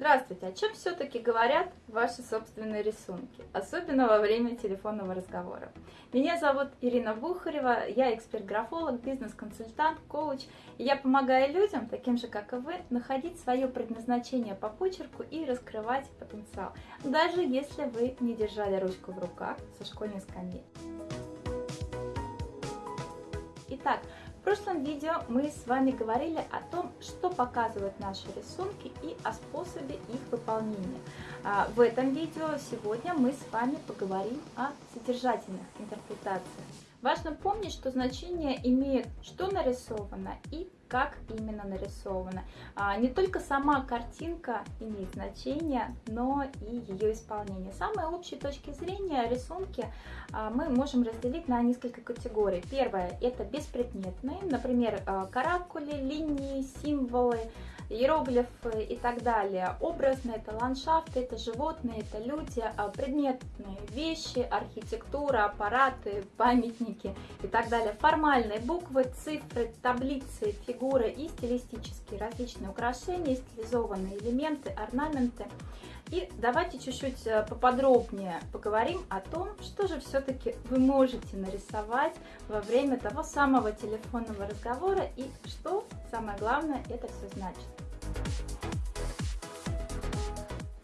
Здравствуйте! О чем все-таки говорят ваши собственные рисунки, особенно во время телефонного разговора? Меня зовут Ирина Бухарева, я эксперт-графолог, бизнес-консультант, коуч, и я помогаю людям, таким же как и вы, находить свое предназначение по почерку и раскрывать потенциал, даже если вы не держали ручку в руках со школьной скамьи. Итак, в прошлом видео мы с вами говорили о том, что показывают наши рисунки и о способе их выполнения. А, в этом видео сегодня мы с вами поговорим о содержательных интерпретациях. Важно помнить, что значение имеет что нарисовано и как именно нарисовано. А, не только сама картинка имеет значение, но и ее исполнение. Самые общие точки зрения рисунки а, мы можем разделить на несколько категорий. Первое – это беспредметные, например, а, каракули, линии, символы, иероглифы и так далее. Образные – это ландшафты, это животные, это люди, предметные вещи, архитектура, аппараты, памятники и так далее. Формальные буквы, цифры, таблицы, фигуры и стилистические различные украшения, стилизованные элементы, орнаменты. И давайте чуть-чуть э, поподробнее поговорим о том, что же все-таки вы можете нарисовать во время того самого телефонного разговора и что, самое главное, это все значит.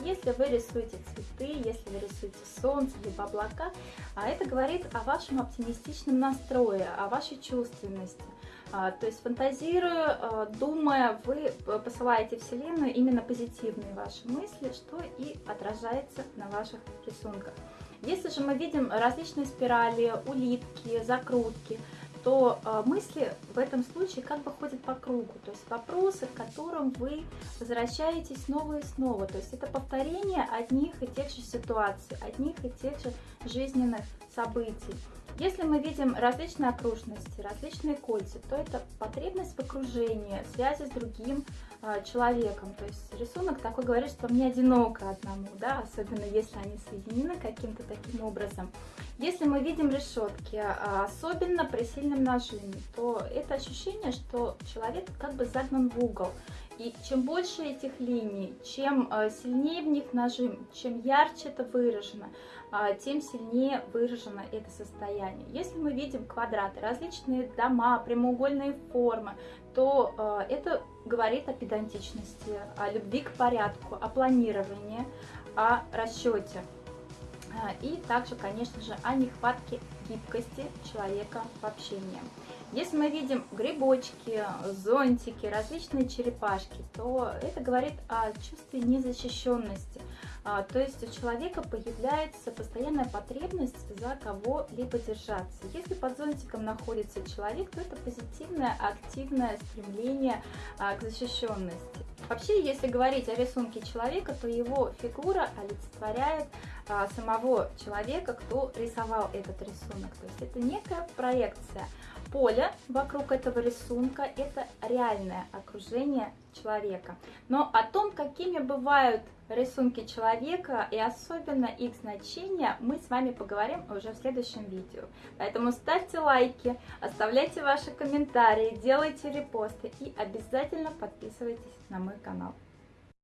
Если вы рисуете цветы, если вы рисуете солнце, либо облака, а это говорит о вашем оптимистичном настрое, о вашей чувственности. А, то есть фантазируя, а, думая, вы посылаете Вселенную именно позитивные ваши мысли, что и отражается на ваших рисунках. Если же мы видим различные спирали, улитки, закрутки, то а, мысли в этом случае как бы ходят по кругу, то есть вопросы, к которым вы возвращаетесь снова и снова, то есть это повторение одних и тех же ситуаций, одних и тех же жизненных событий. Если мы видим различные окружности, различные кольца, то это потребность в окружении, связи с другим человеком. То есть рисунок такой говорит, что мне одиноко одному, да, особенно если они соединены каким-то таким образом. Если мы видим решетки, а, особенно при сильном нажиме, то это ощущение, что человек как бы загнан в угол. И чем больше этих линий, чем э, сильнее в них нажим, чем ярче это выражено, а, тем сильнее выражено это состояние. Если мы видим квадраты, различные дома, прямоугольные формы, то э, это говорит о педантичности, о любви к порядку, о планировании, о расчете. А, и также, конечно же, о нехватке гибкости человека в общении. Если мы видим грибочки, зонтики, различные черепашки, то это говорит о чувстве незащищенности. А, то есть у человека появляется постоянная потребность за кого-либо держаться. Если под зонтиком находится человек, то это позитивное, активное стремление а, к защищенности. Вообще, если говорить о рисунке человека, то его фигура олицетворяет а, самого человека, кто рисовал этот рисунок. То есть это некая проекция. Поле вокруг этого рисунка – это реальное окружение человека. Но о том, какими бывают рисунки человека и особенно их значения, мы с вами поговорим уже в следующем видео. Поэтому ставьте лайки, оставляйте ваши комментарии, делайте репосты и обязательно подписывайтесь на мой канал.